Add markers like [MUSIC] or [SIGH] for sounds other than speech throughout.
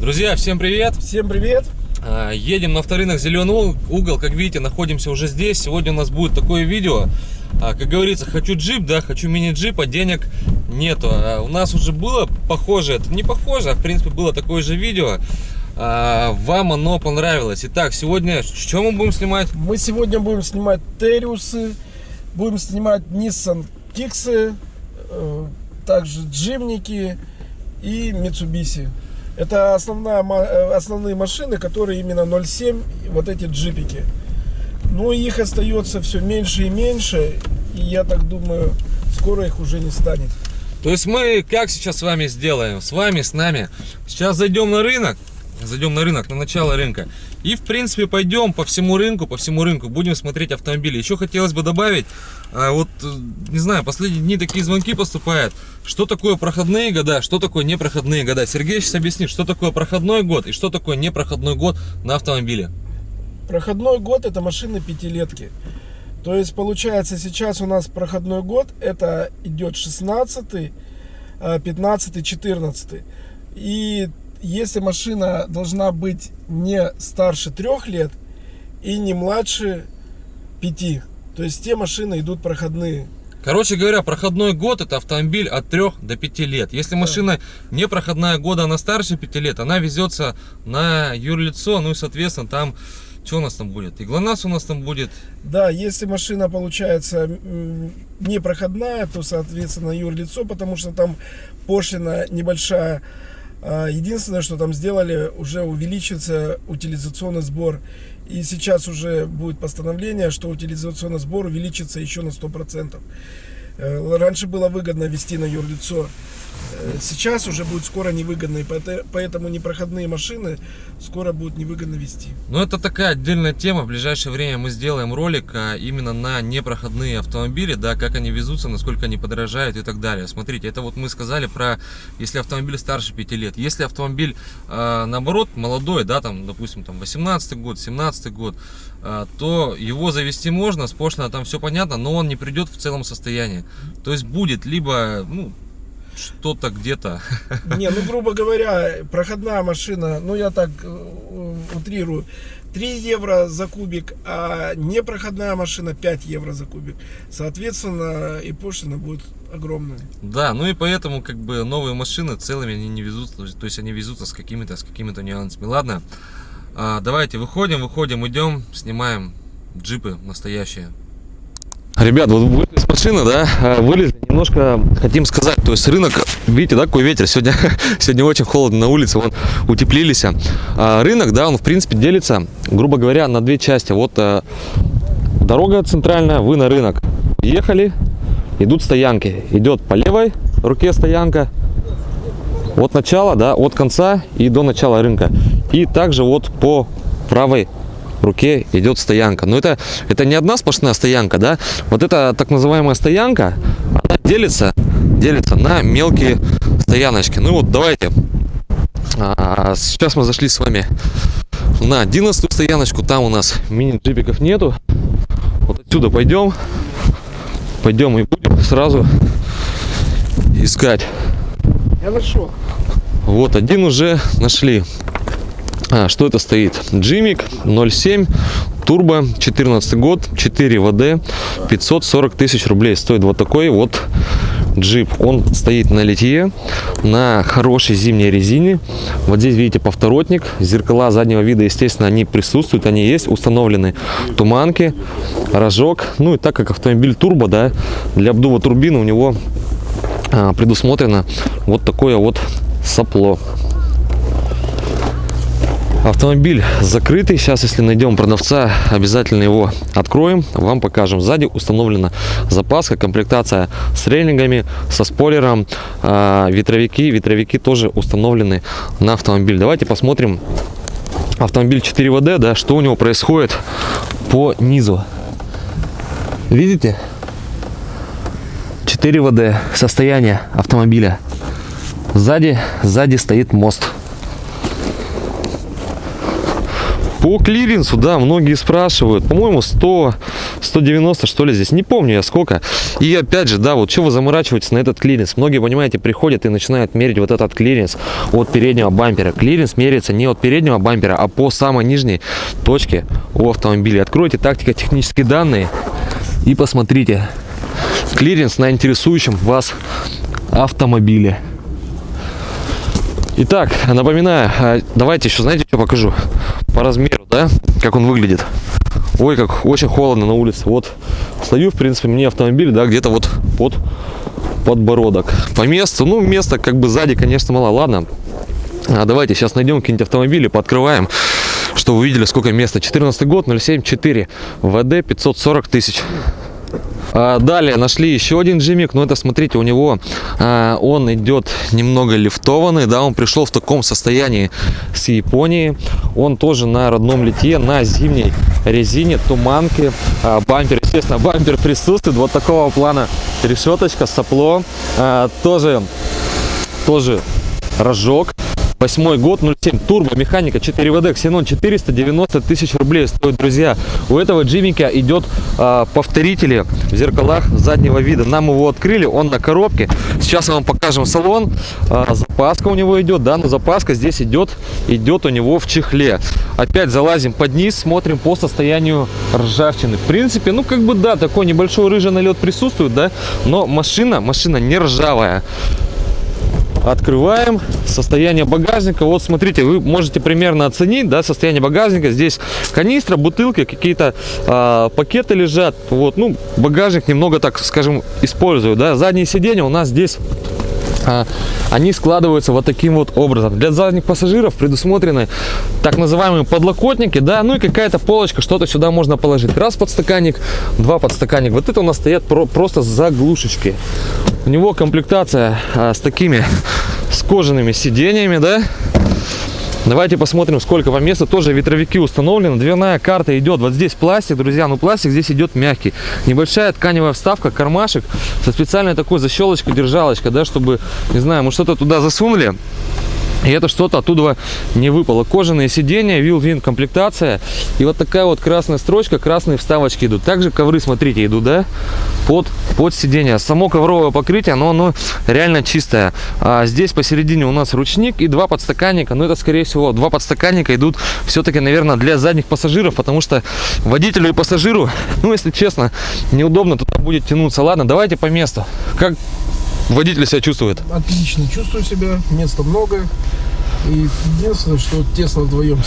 Друзья, всем привет! Всем привет! А, едем на авторынок Зеленый угол. Как видите, находимся уже здесь. Сегодня у нас будет такое видео. А, как говорится, хочу джип, да, хочу мини-джип, а денег нету. А, у нас уже было похоже, это не похоже, а в принципе было такое же видео. Вам оно понравилось. Итак, сегодня что мы будем снимать? Мы сегодня будем снимать Териусы, будем снимать Nissan Киксы, э, также Джимники и Mitsubishi. Это основная, э, основные машины, которые именно 0.7, вот эти джипики. Но их остается все меньше и меньше, и я так думаю, скоро их уже не станет. То есть мы как сейчас с вами сделаем? С вами, с нами. Сейчас зайдем на рынок, зайдем на рынок, на начало рынка. И, в принципе, пойдем по всему рынку, по всему рынку, будем смотреть автомобили. Еще хотелось бы добавить, а, вот, э, не знаю, последние дни такие звонки поступают. Что такое проходные года, что такое непроходные года? Сергей сейчас объяснит, что такое проходной год и что такое непроходной год на автомобиле. Проходной год это машины пятилетки. То есть, получается, сейчас у нас проходной год, это идет 16, 15, 14. И если машина должна быть не старше трех лет и не младше пяти, то есть те машины идут проходные. Короче говоря, проходной год это автомобиль от 3 до 5 лет. Если машина не проходная года, она старше 5 лет, она везется на юрлицо, ну и соответственно там что у нас там будет? И ГЛОНАСС у нас там будет? Да, если машина получается не проходная, то соответственно юрлицо, потому что там пошлина небольшая а, единственное, что там сделали, уже увеличится утилизационный сбор. И сейчас уже будет постановление, что утилизационный сбор увеличится еще на 100%. Э, раньше было выгодно вести на юрлицо сейчас уже будет скоро невыгодно, и поэтому непроходные машины скоро будут невыгодно вести. Ну, это такая отдельная тема. В ближайшее время мы сделаем ролик а, именно на непроходные автомобили, да, как они везутся, насколько они подорожают и так далее. Смотрите, это вот мы сказали про, если автомобиль старше 5 лет. Если автомобиль, э, наоборот, молодой, да, там, допустим, там 18 год, 17 год, э, то его завести можно, с пошлино там все понятно, но он не придет в целом состоянии. То есть будет либо, ну, что-то где-то. Не, ну, грубо говоря, проходная машина, ну, я так э, утрирую, 3 евро за кубик, а непроходная машина 5 евро за кубик. Соответственно, и пошлина будет огромная. Да, ну и поэтому, как бы, новые машины целыми они не везут, то есть они везутся с какими-то с какими-то нюансами. Ладно, а, давайте выходим, выходим, идем, снимаем джипы настоящие. Ребят, вот вылез из машины, да, а, вылезли, немножко хотим сказать, то есть рынок, видите, да, какой ветер, сегодня, [LAUGHS] сегодня очень холодно на улице, вон, утеплились. А рынок, да, он в принципе делится, грубо говоря, на две части. Вот а, дорога центральная, вы на рынок ехали, идут стоянки, идет по левой руке стоянка, от начала, да, от конца и до начала рынка. И также вот по правой руке идет стоянка. Но это, это не одна сплошная стоянка, да. Вот эта так называемая стоянка, она делится, делится на мелкие стояночки. Ну вот, давайте. А, сейчас мы зашли с вами на 11 стояночку. Там у нас мини-джипиков нету. Вот отсюда пойдем. Пойдем и будем сразу искать. Я нашел. Вот, один уже нашли. А, что это стоит? Джимик 07 турбо 14 год 4 ВД 540 тысяч рублей. Стоит вот такой вот джип. Он стоит на литье на хорошей зимней резине. Вот здесь видите повторотник зеркала заднего вида естественно они присутствуют они есть установлены туманки рожок. Ну и так как автомобиль турбо да для обдува турбины у него а, предусмотрено вот такое вот сопло Автомобиль закрытый. Сейчас, если найдем продавца, обязательно его откроем. Вам покажем. Сзади установлена запаска, комплектация с рейлингами, со спойлером. А, ветровики. Ветровики тоже установлены на автомобиль. Давайте посмотрим автомобиль 4ВД, да, что у него происходит по низу. Видите? 4ВД. Состояние автомобиля. Сзади, сзади стоит мост. По клиренсу, да, многие спрашивают. По-моему, 100, 190, что ли, здесь. Не помню я сколько. И опять же, да, вот что вы заморачиваетесь на этот клиренс? Многие, понимаете, приходят и начинают мерить вот этот клиренс от переднего бампера. Клиренс меряется не от переднего бампера, а по самой нижней точке у автомобиля. Откройте тактико-технические данные и посмотрите. Клиренс на интересующем вас автомобиле. Итак, напоминаю, а, давайте еще, знаете, что покажу? По размеру, да, как он выглядит. Ой, как очень холодно на улице. Вот, стою, в принципе, мне автомобиль, да, где-то вот под подбородок. По месту, ну, место как бы сзади, конечно, мало. Ладно, а давайте сейчас найдем какие-нибудь автомобили, пооткрываем, чтобы вы видели, сколько места. 14 год, 074, ВД 540 тысяч. А, далее нашли еще один джимик, но это, смотрите, у него а, он идет немного лифтованный, да, он пришел в таком состоянии с Японии. Он тоже на родном лите, на зимней резине, туманки, а, бампер, естественно, [LAUGHS] бампер присутствует, вот такого плана решеточка, сопло, тоже, тоже рожок. Восьмой год, 07, турбо, механика, 4WD, Xenon, 490 тысяч рублей стоит, друзья. У этого джимика идет э, повторители в зеркалах заднего вида. Нам его открыли, он на коробке. Сейчас мы вам покажем салон. Э, запаска у него идет, да, но запаска здесь идет, идет у него в чехле. Опять залазим под низ, смотрим по состоянию ржавчины. В принципе, ну как бы да, такой небольшой рыжий налет присутствует, да, но машина, машина не ржавая открываем состояние багажника вот смотрите вы можете примерно оценить да состояние багажника здесь канистра бутылки какие-то а, пакеты лежат вот ну багажник немного так скажем использую да задние сиденья у нас здесь а, они складываются вот таким вот образом. Для задних пассажиров предусмотрены так называемые подлокотники, да, ну и какая-то полочка, что-то сюда можно положить. Раз подстаканник, два подстаканник. Вот это у нас стоят про просто заглушечки. У него комплектация а, с такими, [LAUGHS] с кожаными сиденьями, да, Давайте посмотрим, сколько по месту. Тоже ветровики установлены. Дверная карта идет. Вот здесь пластик, друзья. Ну, пластик здесь идет мягкий. Небольшая тканевая вставка, кармашек со специальной такой защелочкой, держалочкой, да, чтобы, не знаю, мы что-то туда засунули. И это что-то оттуда не выпало. Кожаные сиденья, вил-вин комплектация. И вот такая вот красная строчка, красные вставочки идут. Также ковры, смотрите, идут, да, под, под сиденье. Само ковровое покрытие, но оно реально чистое. А здесь посередине у нас ручник и два подстаканника. Но это, скорее всего, два подстаканника идут все-таки, наверное, для задних пассажиров, потому что водителю и пассажиру, [LAUGHS] ну, если честно, неудобно туда будет тянуться. Ладно, давайте по месту. Как водитель себя чувствует? Отлично, чувствую себя, места много. И единственное, что тесно вдвоем.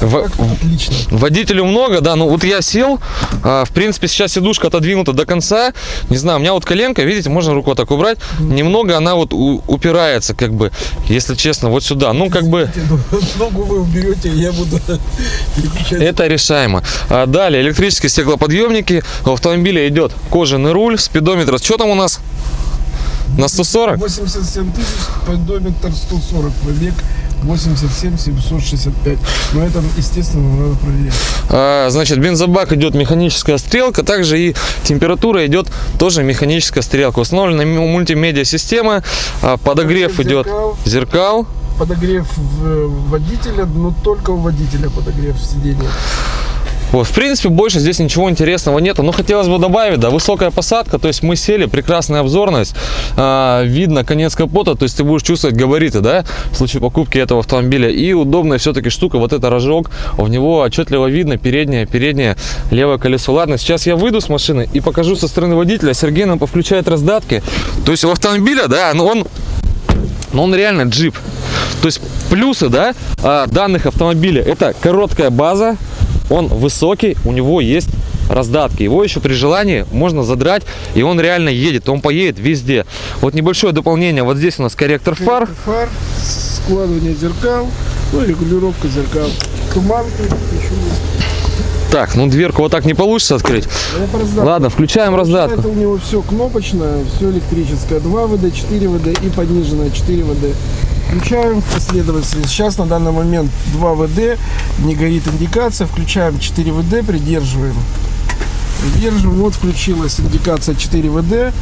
В- отлично. Водителю много, да, ну вот я сел, а, в принципе, сейчас сидушка отодвинута до конца, не знаю, у меня вот коленка, видите, можно руку так убрать, немного она вот у- упирается, как бы, если честно, вот сюда, ну, как бы, [LAUGHS] Ногу вы уберете, я буду [LAUGHS] это решаемо. А далее, электрические стеклоподъемники, у автомобиля идет кожаный руль, спидометр, что там у нас? На 140? 87 тысяч, спидометр 140 пробег, 87 765. Но это, естественно, надо проверять. А, Значит, бензобак идет механическая стрелка, также и температура идет тоже механическая стрелка. Установлена мультимедиа система, а, подогрев Подогрев идет зеркал. зеркал. Подогрев в- водителя, но только у водителя подогрев сидения. Вот, в принципе, больше здесь ничего интересного нету. Но хотелось бы добавить, да, высокая посадка, то есть мы сели, прекрасная обзорность, а, видно конец капота, то есть ты будешь чувствовать габариты, да, в случае покупки этого автомобиля. И удобная все-таки штука, вот это рожок, в него отчетливо видно переднее, переднее левое колесо. Ладно, сейчас я выйду с машины и покажу со стороны водителя. Сергей нам повключает раздатки. То есть у автомобиля, да, ну он но он реально джип. То есть плюсы, да, а, данных автомобиля это короткая база, он высокий, у него есть раздатки. Его еще при желании можно задрать, и он реально едет, он поедет везде. Вот небольшое дополнение, вот здесь у нас корректор фар. Фар, складывание зеркал, ну и регулировка зеркал. Туманки еще. Так, ну дверку вот так не получится открыть. Раздатка. Ладно, включаем раздатку. Это у него все кнопочное, все электрическое. 2 ВД, 4 ВД и пониженное 4 ВД. Включаем в последовательности. Сейчас на данный момент 2 ВД, не горит индикация. Включаем 4 ВД, придерживаем. Придерживаем. Вот включилась индикация 4 ВД.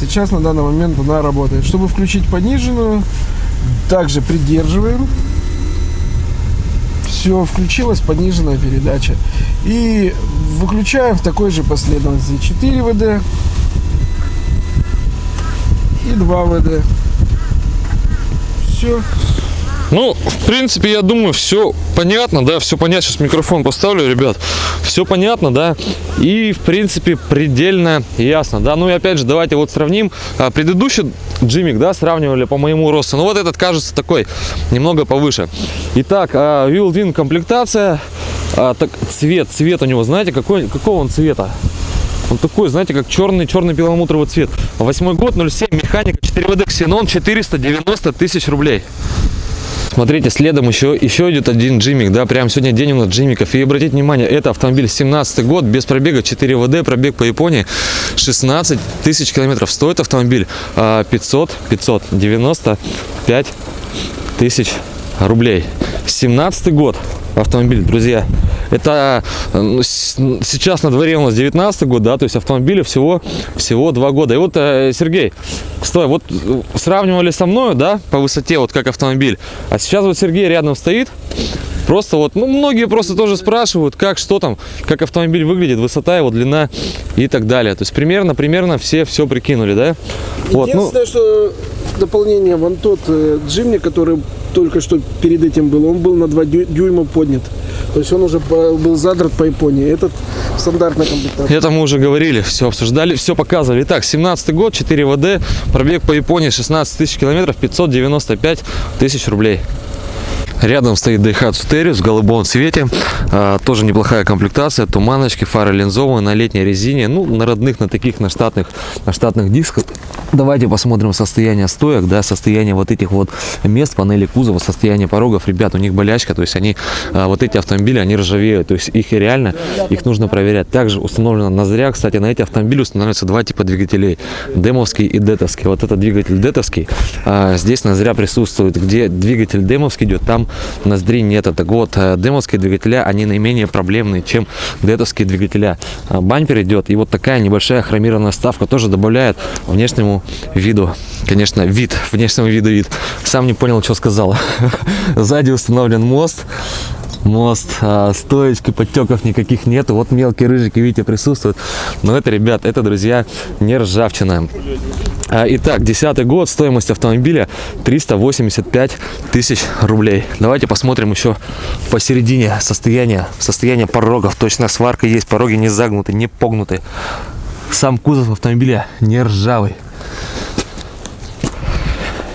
Сейчас на данный момент она работает. Чтобы включить пониженную, также придерживаем. Все включилась пониженная передача. И выключаю в такой же последовательности 4 ВД и 2 ВД. Все. Ну, в принципе, я думаю, все понятно, да, все понятно. Сейчас микрофон поставлю, ребят. Все понятно, да. И, в принципе, предельно ясно, да. Ну и опять же, давайте вот сравним. А, предыдущий джимик, да, сравнивали по моему росту. Ну вот этот кажется такой немного повыше. Итак, а, Wheel комплектация. А, так, цвет, цвет у него, знаете, какой, какого он цвета? Он такой, знаете, как черный, черный перламутровый цвет. Восьмой год, 07, механика 4WD, Xenon, 490 тысяч рублей. Смотрите, следом еще, еще идет один джимик, да, прям сегодня день у нас джимиков. И обратите внимание, это автомобиль 17 год, без пробега, 4 ВД, пробег по Японии 16 тысяч километров. Стоит автомобиль 500, 595 тысяч рублей. 17 год автомобиль, друзья. Это ну, сейчас на дворе у нас 19 год, да, то есть автомобиля всего, всего 2 года. И вот, э, Сергей, стой, вот э, сравнивали со мной, да, по высоте, вот как автомобиль. А сейчас вот Сергей рядом стоит, Просто вот, ну, многие просто тоже спрашивают, как, что там, как автомобиль выглядит, высота его, длина и так далее. То есть примерно, примерно все все прикинули, да? Вот, ну, что дополнение, вон тот э, джимни, который только что перед этим был, он был на 2 дюйма поднят. То есть он уже был задрат по Японии. Этот стандартная комплектация. Это мы уже говорили, все обсуждали, все показывали. Итак, 17 год, 4 ВД, пробег по Японии 16 тысяч километров, 595 тысяч рублей. Рядом стоит Daihatsu Terios в голубом цвете. А, тоже неплохая комплектация. Туманочки, фары линзовые на летней резине. Ну, на родных, на таких, на штатных, на штатных дисках. Давайте посмотрим состояние стоек, да, состояние вот этих вот мест, панели кузова, состояние порогов. Ребят, у них болячка, то есть они, а, вот эти автомобили, они ржавеют. То есть их реально, их нужно проверять. Также установлена ноздря. Кстати, на эти автомобили устанавливаются два типа двигателей. Демовский и детовский. Вот это двигатель детовский. А, здесь ноздря присутствует. Где двигатель демовский идет, там ноздри нет. Так вот, э, демовские двигателя, они наименее проблемные, чем детовские двигателя. А, бампер идет, и вот такая небольшая хромированная ставка тоже добавляет внешнему виду, конечно, вид, [LAUGHS] внешнему виду вид. Сам не понял, что сказал. [LAUGHS] Сзади установлен мост, мост, а, стоечки, подтеков никаких нету. Вот мелкие рыжики, видите, присутствуют. Но это, ребят, это, друзья, не ржавчина. А, итак, десятый год, стоимость автомобиля 385 тысяч рублей. Давайте посмотрим еще посередине состояние, состояние порогов. Точно сварка есть, пороги не загнуты, не погнуты. Сам кузов автомобиля не ржавый.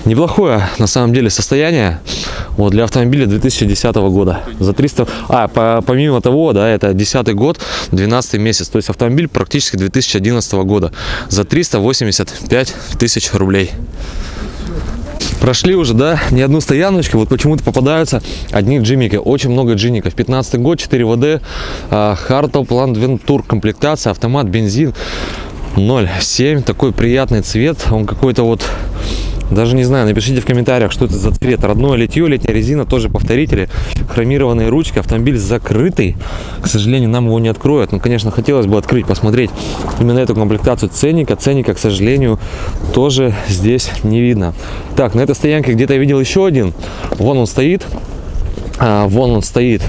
Неплохое на самом деле состояние вот, для автомобиля 2010 года. За 300... А, по, помимо того, да, это 10 год, 12 месяц. То есть автомобиль практически 2011 года. За 385 тысяч рублей. Прошли уже, да, не одну стояночку, вот почему-то попадаются одни джимики, очень много джиников. 15 год, 4 ВД, Хартл, План Вентур, комплектация, автомат, бензин 0,7, такой приятный цвет, он какой-то вот даже не знаю, напишите в комментариях, что это за цвет. Родное литье, летняя резина, тоже повторители. Хромированные ручки, автомобиль закрытый. К сожалению, нам его не откроют. Но, конечно, хотелось бы открыть, посмотреть именно эту комплектацию ценника. Ценника, к сожалению, тоже здесь не видно. Так, на этой стоянке где-то я видел еще один. Вон он стоит. А, вон он стоит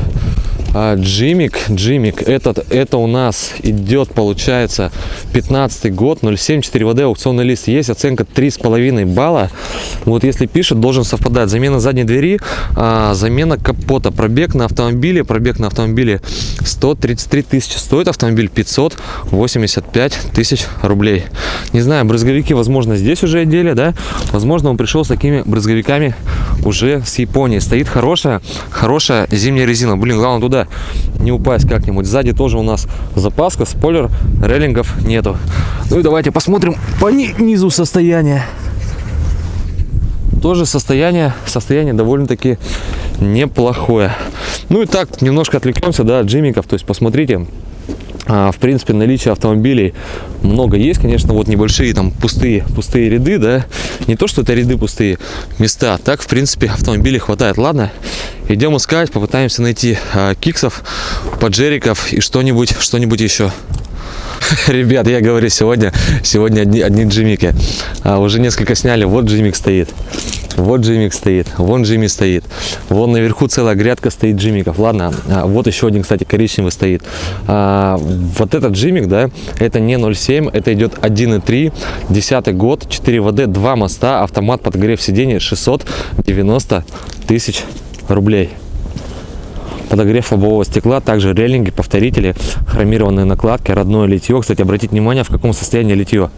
а, Джимик, Джимик, этот, это у нас идет, получается, 15 год, 0,7, 4 ВД, аукционный лист. Есть оценка 3,5 балла. Вот если пишет, должен совпадать. Замена задней двери, а, замена капота, пробег на автомобиле, пробег на автомобиле 133 тысячи. Стоит автомобиль 585 тысяч рублей. Не знаю, брызговики, возможно, здесь уже одели, да? Возможно, он пришел с такими брызговиками уже с Японии. Стоит хорошая, хорошая зимняя резина. Блин, главное туда не упасть как-нибудь. Сзади тоже у нас запаска, спойлер, рейлингов нету. Ну и давайте посмотрим по низу состояние. Тоже состояние, состояние довольно-таки неплохое. Ну и так, немножко отвлекемся, да, от джимиков. То есть посмотрите, в принципе, наличие автомобилей много есть, конечно, вот небольшие там пустые, пустые ряды, да, не то, что это ряды пустые места, так, в принципе, автомобилей хватает. Ладно, идем искать, попытаемся найти а, киксов, поджериков и что-нибудь, что-нибудь еще. [LAUGHS] Ребят, я говорю, сегодня, сегодня одни, одни джимики. А, уже несколько сняли, вот джимик стоит. Вот Джимик стоит, вон Джимми стоит. Вон наверху целая грядка стоит Джимиков. Ладно, а, вот еще один, кстати, коричневый стоит. А, вот этот Джимик, да, это не 0,7, это идет 1,3, 10 год, 4 ВД, 2 моста, автомат подогрев сидений 690 тысяч рублей подогрев лобового стекла, также рейлинги, повторители, хромированные накладки, родное литье. Кстати, обратите внимание, в каком состоянии литье.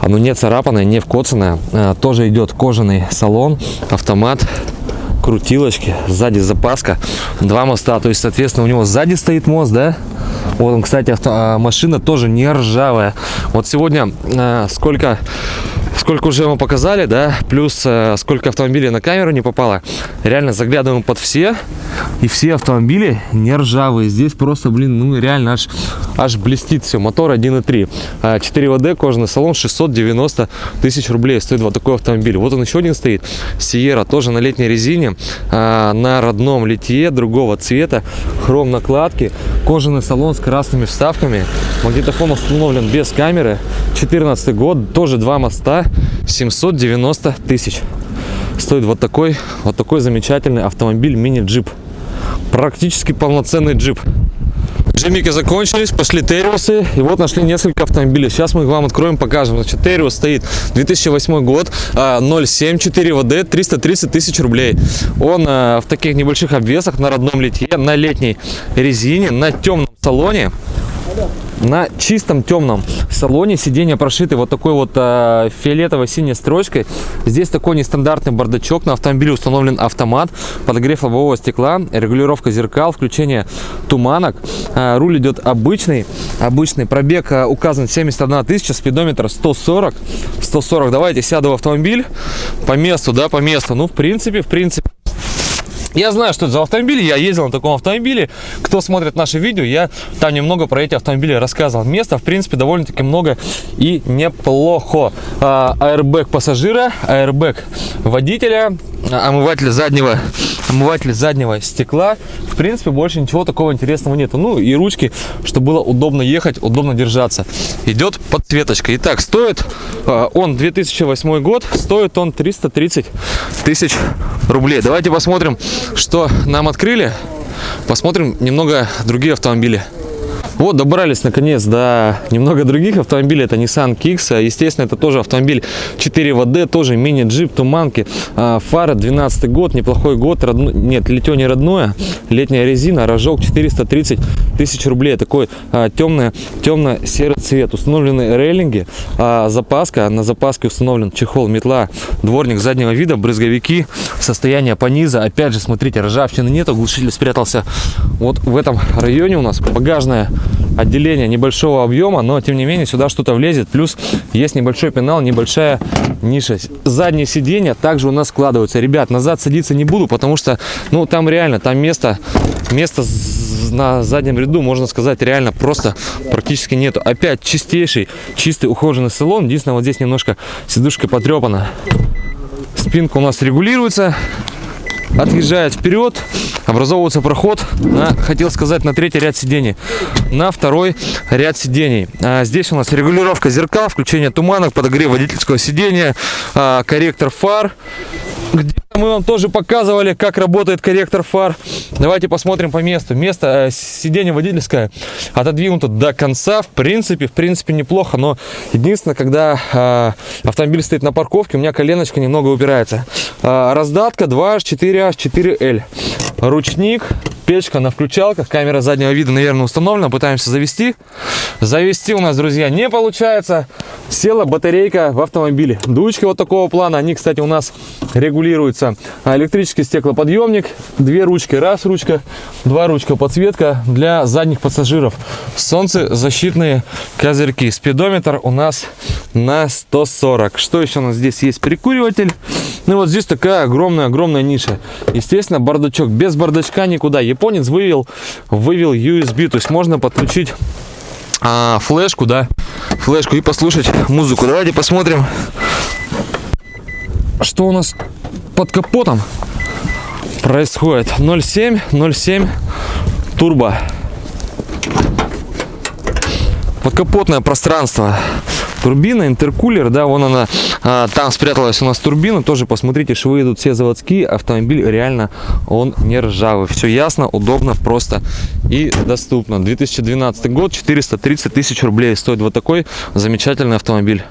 Оно не царапанное, не вкоцанное. А, тоже идет кожаный салон, автомат, крутилочки, сзади запаска, два моста. То есть, соответственно, у него сзади стоит мост, да? Вот он, кстати, авто, а, машина тоже не ржавая. Вот сегодня а, сколько сколько уже мы показали, да, плюс э, сколько автомобилей на камеру не попало. Реально заглядываем под все, и все автомобили не ржавые. Здесь просто, блин, ну реально аж, аж блестит все. Мотор 1.3. 4 ВД, кожаный салон, 690 тысяч рублей стоит вот такой автомобиль. Вот он еще один стоит. Сиера, тоже на летней резине, а, на родном литье, другого цвета, хром накладки, кожаный салон с красными вставками. Магнитофон установлен без камеры. 14 год, тоже два моста, 790 тысяч. Стоит вот такой, вот такой замечательный автомобиль мини-джип. Практически полноценный джип. Джимики закончились, пошли Териусы, и вот нашли несколько автомобилей. Сейчас мы их вам откроем, покажем. Значит, Териус стоит 2008 год, 0,7, 4 ВД, 330 тысяч рублей. Он а, в таких небольших обвесах, на родном литье, на летней резине, на темном салоне на чистом темном салоне. Сиденья прошиты вот такой вот э, фиолетово-синей строчкой. Здесь такой нестандартный бардачок. На автомобиле установлен автомат подогрев лобового стекла регулировка зеркал включение туманок. Э, руль идет обычный обычный. Пробег э, указан 71 тысяча спидометр 140 140 давайте сяду в автомобиль. По месту да по месту. Ну в принципе в принципе я знаю, что это за автомобиль, я ездил на таком автомобиле. Кто смотрит наши видео, я там немного про эти автомобили рассказывал. Места, в принципе, довольно-таки много и неплохо. А, аэрбэк пассажира, аэрбэк водителя, омыватель заднего, омыватель заднего стекла. В принципе, больше ничего такого интересного нету. Ну и ручки, чтобы было удобно ехать, удобно держаться. Идет подсветочка. Итак, стоит а, он 2008 год, стоит он 330 тысяч рублей. Давайте посмотрим, что нам открыли. Посмотрим немного другие автомобили. Вот, добрались наконец до немного других автомобилей. Это Nissan Kicks. Естественно, это тоже автомобиль 4 ВД, тоже мини-джип, туманки. А, фара 12 год, неплохой год. Родно... Нет, литье не родное. Летняя резина, рожок 430 тысяч рублей. Такой а, темный, темно-серый цвет. Установлены рейлинги, а, запаска. На запаске установлен чехол, метла, дворник заднего вида, брызговики, состояние пониза. Опять же, смотрите, ржавчины нет, глушитель спрятался вот в этом районе у нас. Багажная отделение небольшого объема, но тем не менее сюда что-то влезет. Плюс есть небольшой пенал, небольшая ниша. Задние сиденья также у нас складываются. Ребят, назад садиться не буду, потому что, ну, там реально, там место, место на заднем ряду, можно сказать, реально просто практически нету. Опять чистейший, чистый ухоженный салон. Единственное, вот здесь немножко сидушка потрепана. Спинка у нас регулируется отъезжает вперед, образовывается проход на, хотел сказать, на третий ряд сидений, на второй ряд сидений. А здесь у нас регулировка зеркал, включение туманок, подогрев водительского сидения, а, корректор фар, где мы вам тоже показывали, как работает корректор фар. Давайте посмотрим по месту. Место э, сиденье водительское отодвинуто до конца. В принципе, в принципе неплохо, но единственное, когда э, автомобиль стоит на парковке, у меня коленочка немного упирается. Э, раздатка 2H4H 4L. Ручник, печка на включалках, камера заднего вида, наверное, установлена. Пытаемся завести. Завести у нас, друзья, не получается. Села батарейка в автомобиле. Дучки вот такого плана. Они, кстати, у нас регулируются подключается электрический стеклоподъемник, две ручки, раз ручка, два ручка, подсветка для задних пассажиров, солнцезащитные козырьки, спидометр у нас на 140. Что еще у нас здесь есть? Прикуриватель. Ну вот здесь такая огромная-огромная ниша. Естественно, бардачок. Без бардачка никуда. Японец вывел, вывел USB, то есть можно подключить а, флешку, да, флешку и послушать музыку. Давайте посмотрим, что у нас под капотом происходит. 0,7 0,7 турбо. Подкапотное пространство турбина, интеркулер, да, вон она, а, там спряталась у нас турбина, тоже посмотрите, швы идут все заводские, автомобиль реально, он не ржавый, все ясно, удобно, просто и доступно. 2012 год, 430 тысяч рублей стоит вот такой замечательный автомобиль.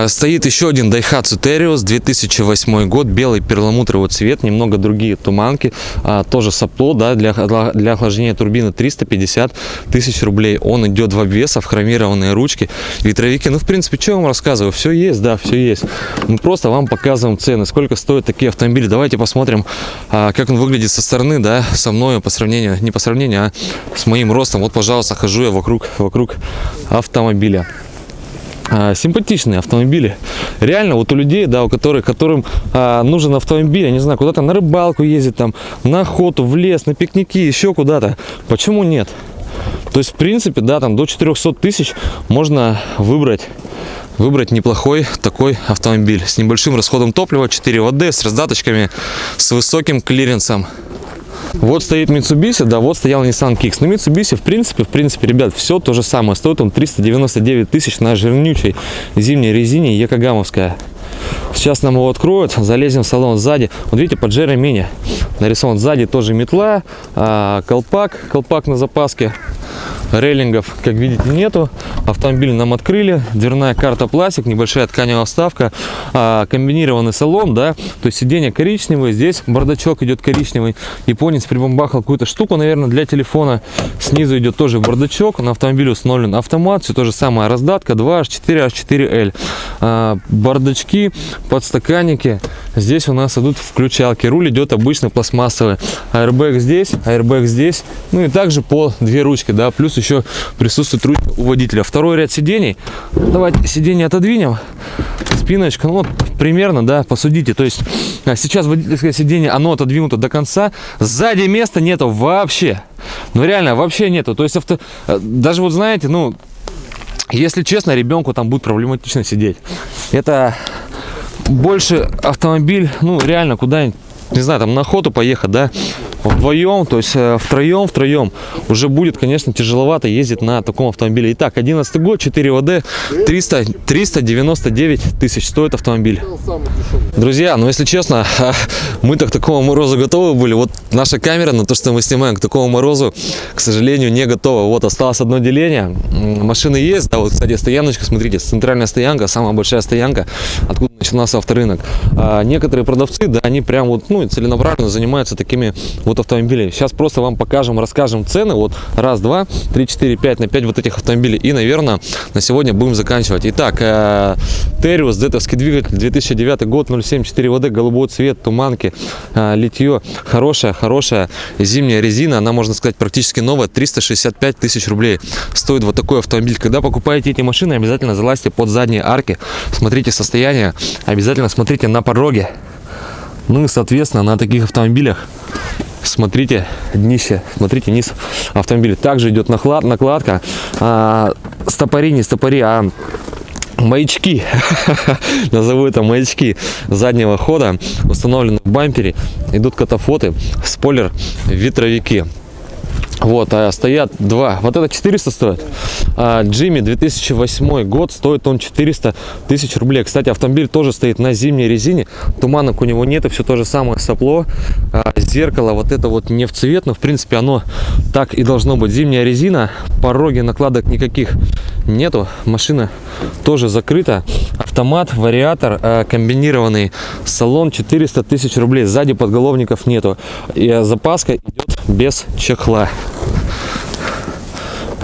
А, Стоит еще один Daihatsu Terios, 2008 год, белый перламутровый цвет, немного другие туманки, а, тоже сопло, да, для, для охлаждения турбины 350 тысяч рублей. Он идет в обвесах, хромированные ручки, ветровики. Ну, в принципе, что я вам рассказываю? Все есть, да, все есть. Мы просто вам показываем цены, сколько стоят такие автомобили. Давайте посмотрим, а, как он выглядит со стороны, да, со мной по сравнению, не по сравнению, а с моим ростом. Вот, пожалуйста, хожу я вокруг, вокруг автомобиля. А, симпатичные автомобили. Реально, вот у людей, да, у которых, которым а, нужен автомобиль, я не знаю, куда-то на рыбалку ездить, там, на охоту, в лес, на пикники, еще куда-то. Почему нет? То есть, в принципе, да, там до 400 тысяч можно выбрать выбрать неплохой такой автомобиль с небольшим расходом топлива 4 ВД с раздаточками с высоким клиренсом вот стоит Mitsubishi, да, вот стоял Nissan Kicks. Но Mitsubishi, в принципе, в принципе, ребят, все то же самое. Стоит он 399 тысяч на жирнючей зимней резине Якогамовская. Сейчас нам его откроют, залезем в салон сзади. Вот видите, под Джеремини нарисован сзади тоже метла, а, колпак, колпак на запаске. Рейлингов, как видите, нету. Автомобиль нам открыли. Дверная карта пластик, небольшая тканевая вставка, а, комбинированный салон, да. То есть сиденье коричневое, здесь бардачок идет коричневый. Японец прибамбахал какую-то штуку, наверное, для телефона. Снизу идет тоже бардачок. На автомобиле установлен автомат, все то же самое. Раздатка 2H4, H4L. А, бардачки, подстаканники. Здесь у нас идут включалки. Руль идет обычно пластмассовый. Airbag здесь, airbag здесь. Ну и также по две ручки, да. Плюс еще присутствует ручка у водителя. Второй ряд сидений. Давайте сиденье отодвинем. Спиночка, ну вот примерно, да, посудите. То есть а, сейчас водительское сиденье, оно отодвинуто до конца. Сзади места нету вообще. Ну реально, вообще нету. То есть авто... э, даже вот знаете, ну, если честно, ребенку там будет проблематично сидеть. Это больше автомобиль, ну, реально, куда-нибудь, не знаю, там на охоту поехать, да, вдвоем, то есть э, втроем, втроем, уже будет, конечно, тяжеловато ездить на таком автомобиле. Итак, 11 год, 4 ВД, 300, 399 тысяч стоит автомобиль. Друзья, ну, если честно, [LAUGHS] мы-то к такому морозу готовы были. Вот наша камера на то, что мы снимаем к такому морозу, к сожалению, не готова. Вот осталось одно деление. Машины есть, да, вот, кстати, стояночка, смотрите, центральная стоянка, самая большая стоянка, откуда начинался авторынок. А некоторые продавцы, да, они прям вот, ну, целенаправленно занимаются такими вот автомобилями. Сейчас просто вам покажем, расскажем цены. Вот раз, два, три, четыре, пять на пять вот этих автомобилей. И, наверное, на сегодня будем заканчивать. Итак, э, Териус, детовский двигатель, 2009 год, 0,74 ВД, голубой цвет, туманки, э, литье. Хорошая, хорошая зимняя резина. Она, можно сказать, практически новая. 365 тысяч рублей стоит вот такой автомобиль. Когда покупаете эти машины, обязательно залазьте под задние арки. Смотрите состояние. Обязательно смотрите на пороге. Ну и, соответственно, на таких автомобилях смотрите днище, смотрите низ автомобиля. Также идет наклад, накладка. А, стопори, не стопори, а маячки, [LAUGHS] назову это маячки заднего хода, установлены в бампере, идут катафоты, спойлер, ветровики. Вот, а стоят два. Вот это 400 стоит. А Джимми 2008 год, стоит он 400 тысяч рублей. Кстати, автомобиль тоже стоит на зимней резине. Туманок у него нет, и все то же самое сопло. А, зеркало вот это вот не в цвет, но в принципе оно так и должно быть. Зимняя резина, пороги накладок никаких нету. Машина тоже закрыта. Автомат, вариатор, а, комбинированный салон 400 тысяч рублей. Сзади подголовников нету. И запаска идет без чехла.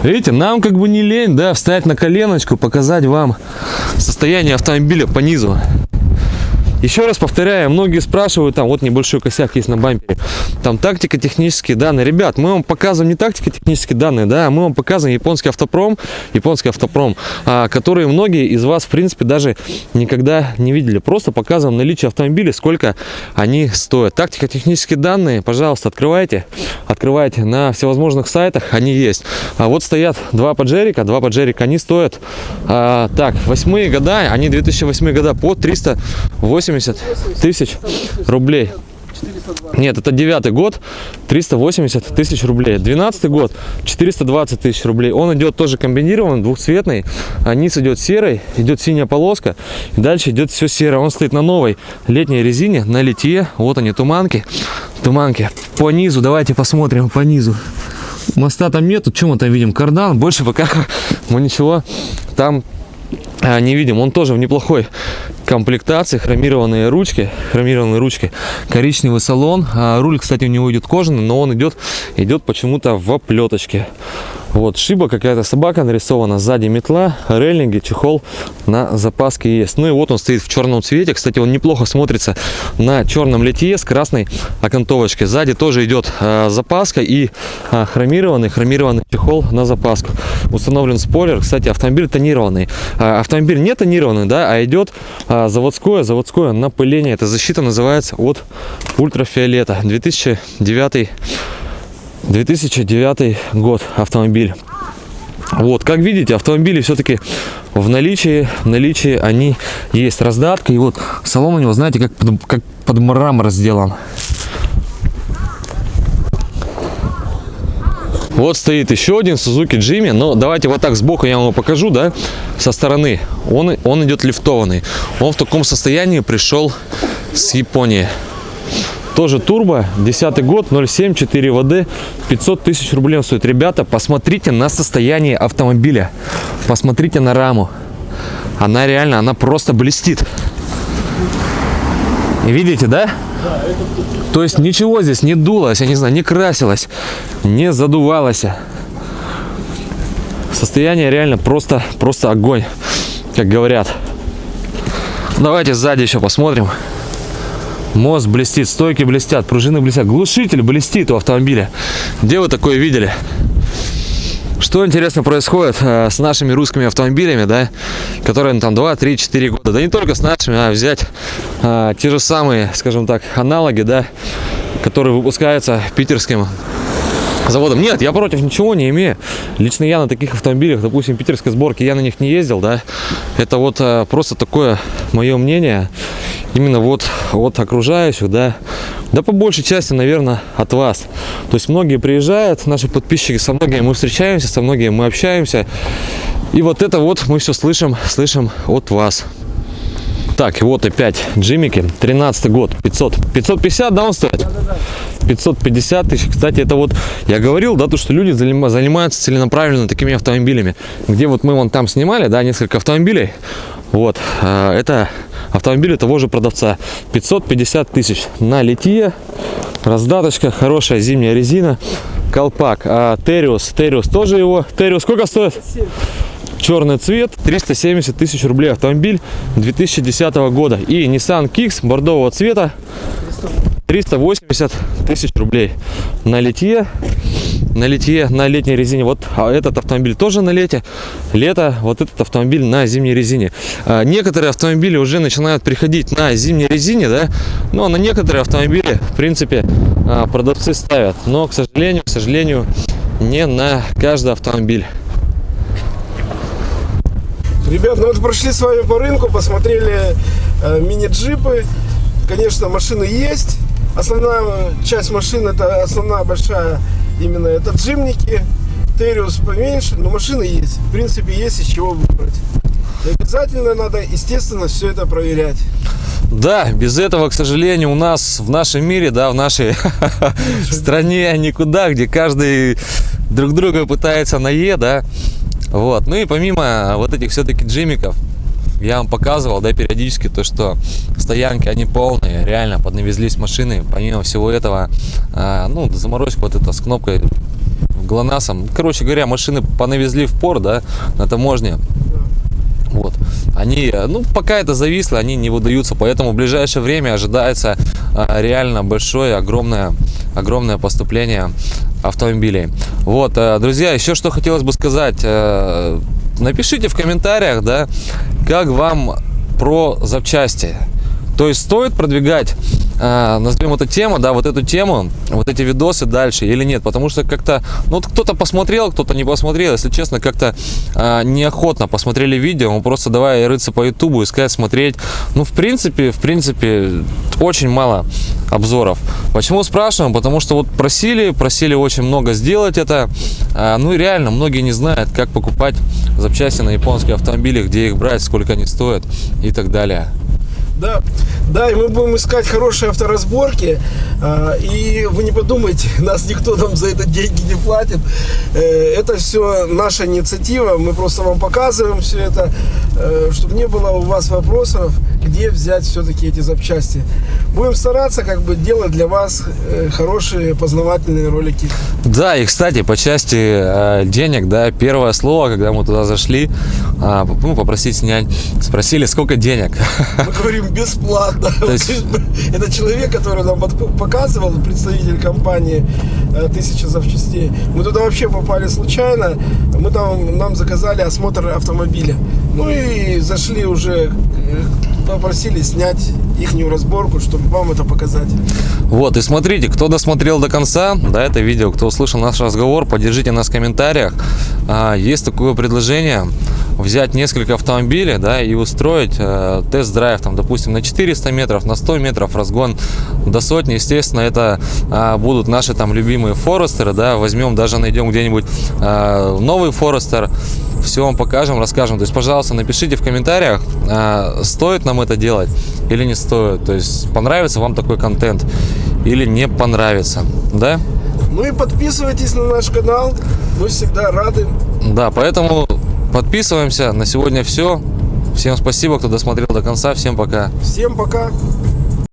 Видите, нам как бы не лень, да, встать на коленочку, показать вам состояние автомобиля по низу. Еще раз повторяю, многие спрашивают, там вот небольшой косяк есть на бампере, там тактика, технические данные. Ребят, мы вам показываем не тактика, технические данные, да, мы вам показываем японский автопром, японский автопром, а, которые многие из вас, в принципе, даже никогда не видели. Просто показываем наличие автомобиля, сколько они стоят. Тактика, технические данные, пожалуйста, открывайте, открывайте на всевозможных сайтах, они есть. А вот стоят два поджерика, два поджерика, они стоят, а, так, восьмые года, они 2008 года по 380 тысяч рублей. 320. Нет, это девятый год, 380 тысяч рублей. Двенадцатый год, 420 тысяч рублей. Он идет тоже комбинированный, двухцветный. А низ идет серый, идет синяя полоска. Дальше идет все серое. Он стоит на новой летней резине, на литье. Вот они, туманки. Туманки. По низу, давайте посмотрим по низу. Моста там нету, чем мы там видим? Кардан. Больше пока [LAUGHS] мы ничего там не видим. Он тоже в неплохой комплектации, хромированные ручки, хромированные ручки, коричневый салон. А, руль, кстати, у него идет кожаный, но он идет, идет почему-то в оплеточке. Вот шиба какая-то собака нарисована, сзади метла, реллинги, чехол на запаске есть. Ну и вот он стоит в черном цвете. Кстати, он неплохо смотрится на черном литье с красной окантовочкой. Сзади тоже идет э, запаска и э, хромированный, хромированный чехол на запаску. Установлен спойлер. Кстати, автомобиль тонированный. Э, автомобиль не тонированный, да, а идет э, заводское, заводское напыление. Эта защита называется от ультрафиолета. 2009 2009 год автомобиль. Вот, как видите, автомобили все-таки в наличии, в наличии они есть. Раздатка, и вот салон у него, знаете, как под, как под мрамор сделан. Вот стоит еще один Suzuki Jimmy, но давайте вот так сбоку я вам покажу, да, со стороны. Он, он идет лифтованный. Он в таком состоянии пришел с Японии. Тоже турбо, 10 год, 0,7, 4 ВД, 500 тысяч рублей стоит. Ребята, посмотрите на состояние автомобиля, посмотрите на раму. Она реально, она просто блестит. Видите, да? То есть ничего здесь не дулось, я не знаю, не красилось, не задувалось. Состояние реально просто, просто огонь, как говорят. Давайте сзади еще посмотрим. Мост блестит, стойки блестят, пружины блестят, глушитель блестит у автомобиля. Где вы такое видели? Что интересно происходит э, с нашими русскими автомобилями, да, которые ну, там 2, 3, 4 года, да не только с нашими, а взять э, те же самые, скажем так, аналоги, да, которые выпускаются питерским заводом. Нет, я против ничего не имею. Лично я на таких автомобилях, допустим, питерской сборки, я на них не ездил, да. Это вот э, просто такое мое мнение, именно вот от окружающих, да. Да по большей части, наверное, от вас. То есть многие приезжают, наши подписчики, со многими мы встречаемся, со многими мы общаемся. И вот это вот мы все слышим, слышим от вас. Так, вот опять Джимики, 13 год, 500, 550, да, он стоит? 550 тысяч. Кстати, это вот, я говорил, да, то, что люди занима- занимаются целенаправленно такими автомобилями. Где вот мы вон там снимали, да, несколько автомобилей. Вот, а, это автомобили того же продавца. 550 тысяч на литье, раздаточка, хорошая зимняя резина, колпак. А Териус, Териус тоже его. Териус сколько стоит? Черный цвет, 370 тысяч рублей автомобиль 2010 года. И Nissan Kicks бордового цвета, 380 тысяч рублей на литье. На литье, на летней резине. Вот а этот автомобиль тоже на лете. Лето, вот этот автомобиль на зимней резине. А, некоторые автомобили уже начинают приходить на зимней резине, да. Но на некоторые автомобили, в принципе, а, продавцы ставят. Но, к сожалению, к сожалению, не на каждый автомобиль. Ребят, ну вот прошли с вами по рынку, посмотрели э, мини-джипы. Конечно, машины есть. Основная часть машин, это основная большая именно это джимники. Териус поменьше, но машины есть. В принципе, есть из чего выбрать. И обязательно надо, естественно, все это проверять. Да, без этого, к сожалению, у нас в нашем мире, да, в нашей [LAUGHS] стране никуда, где каждый друг друга пытается на Е, да. Вот. Ну и помимо вот этих все-таки джимиков, я вам показывал, да, периодически то, что стоянки, они полные, реально поднавезлись машины. Помимо всего этого, а, ну, заморозка вот эта с кнопкой ГЛОНАССом. Короче говоря, машины понавезли в пор, да, на таможне. Вот. Они, ну, пока это зависло, они не выдаются, поэтому в ближайшее время ожидается а, реально большое, огромное, огромное поступление автомобилей. Вот, э, друзья, еще что хотелось бы сказать. э, Напишите в комментариях, да, как вам про запчасти. То есть стоит продвигать а, назовем эту тему, да, вот эту тему, вот эти видосы дальше или нет, потому что как-то, ну, кто-то посмотрел, кто-то не посмотрел, если честно, как-то а, неохотно посмотрели видео, мы просто давай рыться по ютубу, искать, смотреть, ну, в принципе, в принципе, очень мало обзоров. Почему спрашиваем? Потому что вот просили, просили очень много сделать это, а, ну, и реально, многие не знают, как покупать запчасти на японские автомобили, где их брать, сколько они стоят и так далее. Да, да, и мы будем искать хорошие авторазборки. а, И вы не подумайте, [LAUGHS] нас никто нам за это деньги не платит. Э, Это все наша инициатива. Мы просто вам показываем все это, чтобы не было у вас вопросов, где взять все-таки эти запчасти. Будем стараться как бы делать для вас э, хорошие познавательные ролики. Да, и кстати, по части э, денег, да, первое слово, когда мы туда зашли, а, ну, попросить снять, спросили, сколько денег. Мы говорим [LAUGHS] бесплатно. То есть- [LAUGHS] Это человек, который нам показывал, представитель компании э, «Тысяча запчастей». Мы туда вообще попали случайно. Мы там, нам заказали осмотр автомобиля. Ну и зашли уже, попросили снять ихнюю разборку, чтобы вам это показать. Вот, и смотрите, кто досмотрел до конца, да, это видео, кто услышал наш разговор, поддержите нас в комментариях. А, есть такое предложение взять несколько автомобилей, да, и устроить э, тест-драйв, там, допустим, на 400 метров, на 100 метров, разгон до сотни. Естественно, это а, будут наши там любимые Форестеры, да, возьмем, даже найдем где-нибудь а, новый Форестер, все вам покажем, расскажем. То есть, пожалуйста, напишите в комментариях, а, стоит нам это делать или не стоит. То есть, понравится вам такой контент или не понравится, да? Ну и подписывайтесь на наш канал. Мы всегда рады. Да, поэтому подписываемся. На сегодня все. Всем спасибо, кто досмотрел до конца. Всем пока. Всем пока.